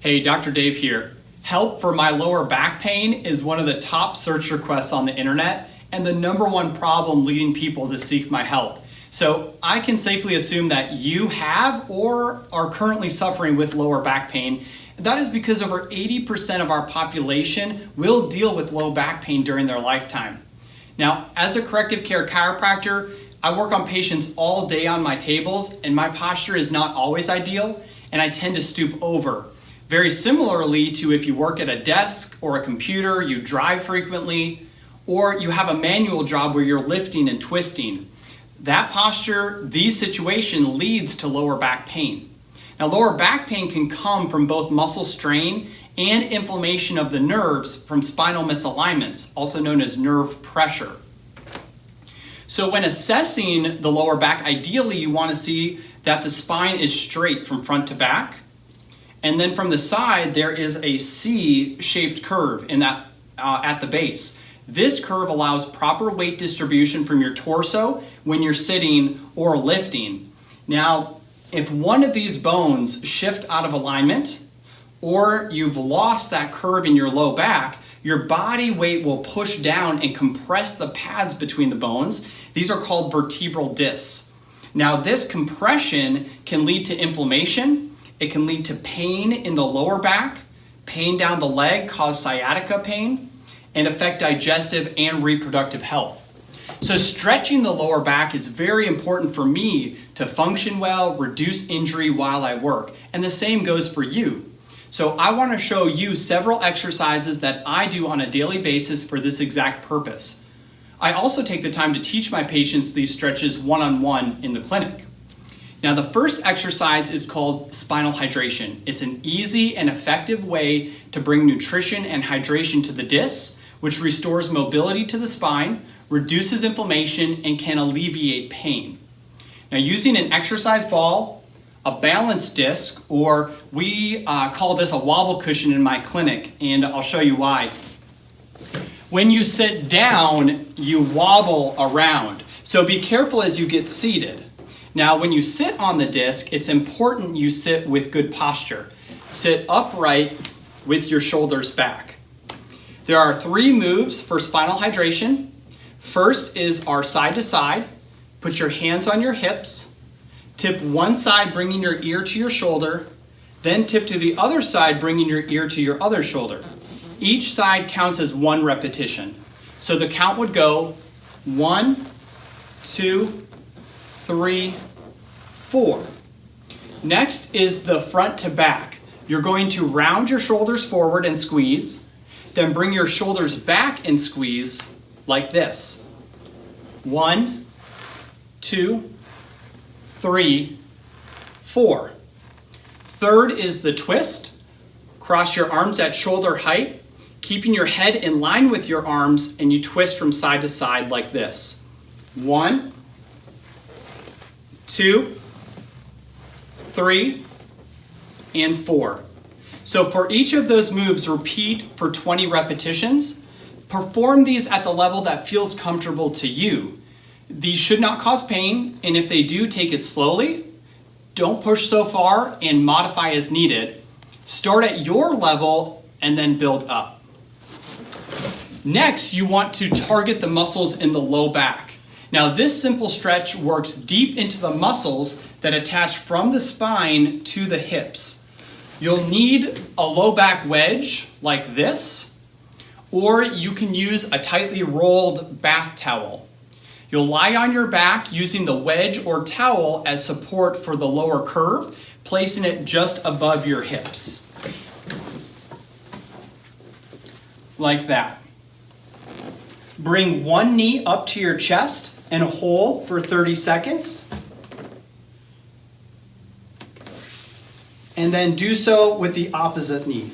Hey, Dr. Dave here. Help for my lower back pain is one of the top search requests on the internet and the number one problem leading people to seek my help. So I can safely assume that you have or are currently suffering with lower back pain. That is because over 80% of our population will deal with low back pain during their lifetime. Now, as a corrective care chiropractor, I work on patients all day on my tables and my posture is not always ideal and I tend to stoop over. Very similarly to if you work at a desk or a computer, you drive frequently, or you have a manual job where you're lifting and twisting. That posture, these situation leads to lower back pain. Now lower back pain can come from both muscle strain and inflammation of the nerves from spinal misalignments, also known as nerve pressure. So when assessing the lower back, ideally you want to see that the spine is straight from front to back, and then from the side, there is a C-shaped curve in that, uh, at the base. This curve allows proper weight distribution from your torso when you're sitting or lifting. Now, if one of these bones shift out of alignment, or you've lost that curve in your low back, your body weight will push down and compress the pads between the bones. These are called vertebral discs. Now, this compression can lead to inflammation, it can lead to pain in the lower back, pain down the leg, cause sciatica pain, and affect digestive and reproductive health. So stretching the lower back is very important for me to function well, reduce injury while I work, and the same goes for you. So I want to show you several exercises that I do on a daily basis for this exact purpose. I also take the time to teach my patients these stretches one-on-one -on -one in the clinic. Now the first exercise is called spinal hydration. It's an easy and effective way to bring nutrition and hydration to the discs, which restores mobility to the spine, reduces inflammation, and can alleviate pain. Now using an exercise ball, a balance disc, or we uh, call this a wobble cushion in my clinic, and I'll show you why. When you sit down, you wobble around. So be careful as you get seated. Now, when you sit on the disc, it's important you sit with good posture. Sit upright with your shoulders back. There are three moves for spinal hydration. First is our side to side. Put your hands on your hips. Tip one side, bringing your ear to your shoulder. Then tip to the other side, bringing your ear to your other shoulder. Each side counts as one repetition. So the count would go one, two, three, four. Next is the front to back. You're going to round your shoulders forward and squeeze, then bring your shoulders back and squeeze like this. One, two, three, four. Third is the twist. Cross your arms at shoulder height, keeping your head in line with your arms, and you twist from side to side like this. One, two, three, and four. So for each of those moves, repeat for 20 repetitions. Perform these at the level that feels comfortable to you. These should not cause pain, and if they do, take it slowly. Don't push so far and modify as needed. Start at your level and then build up. Next, you want to target the muscles in the low back. Now this simple stretch works deep into the muscles that attach from the spine to the hips. You'll need a low back wedge like this, or you can use a tightly rolled bath towel. You'll lie on your back using the wedge or towel as support for the lower curve, placing it just above your hips. Like that. Bring one knee up to your chest and hold for 30 seconds. And then do so with the opposite knee.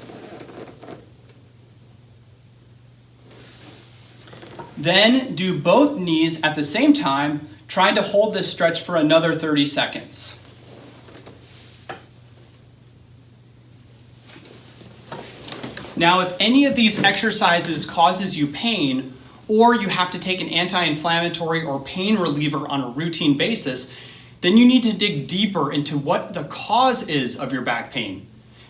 Then do both knees at the same time, trying to hold this stretch for another 30 seconds. Now, if any of these exercises causes you pain, or you have to take an anti-inflammatory or pain reliever on a routine basis, then you need to dig deeper into what the cause is of your back pain.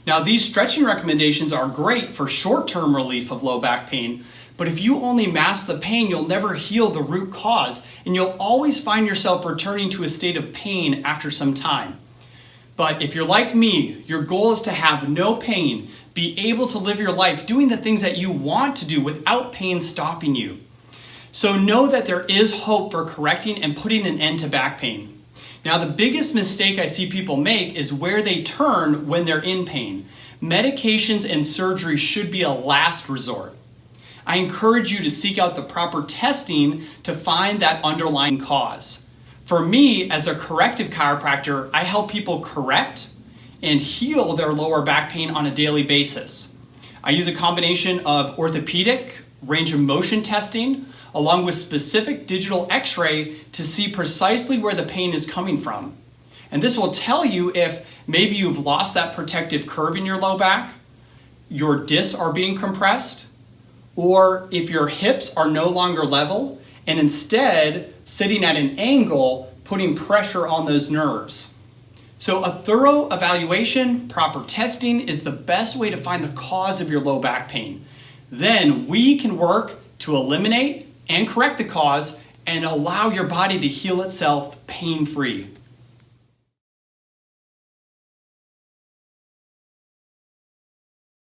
Now, these stretching recommendations are great for short-term relief of low back pain, but if you only mask the pain, you'll never heal the root cause, and you'll always find yourself returning to a state of pain after some time. But if you're like me, your goal is to have no pain, be able to live your life doing the things that you want to do without pain stopping you. So know that there is hope for correcting and putting an end to back pain. Now, the biggest mistake I see people make is where they turn when they're in pain. Medications and surgery should be a last resort. I encourage you to seek out the proper testing to find that underlying cause. For me, as a corrective chiropractor, I help people correct and heal their lower back pain on a daily basis. I use a combination of orthopedic, range of motion testing, along with specific digital x-ray to see precisely where the pain is coming from. And this will tell you if maybe you've lost that protective curve in your low back, your discs are being compressed, or if your hips are no longer level and instead sitting at an angle, putting pressure on those nerves. So a thorough evaluation, proper testing is the best way to find the cause of your low back pain. Then we can work to eliminate and correct the cause and allow your body to heal itself pain-free.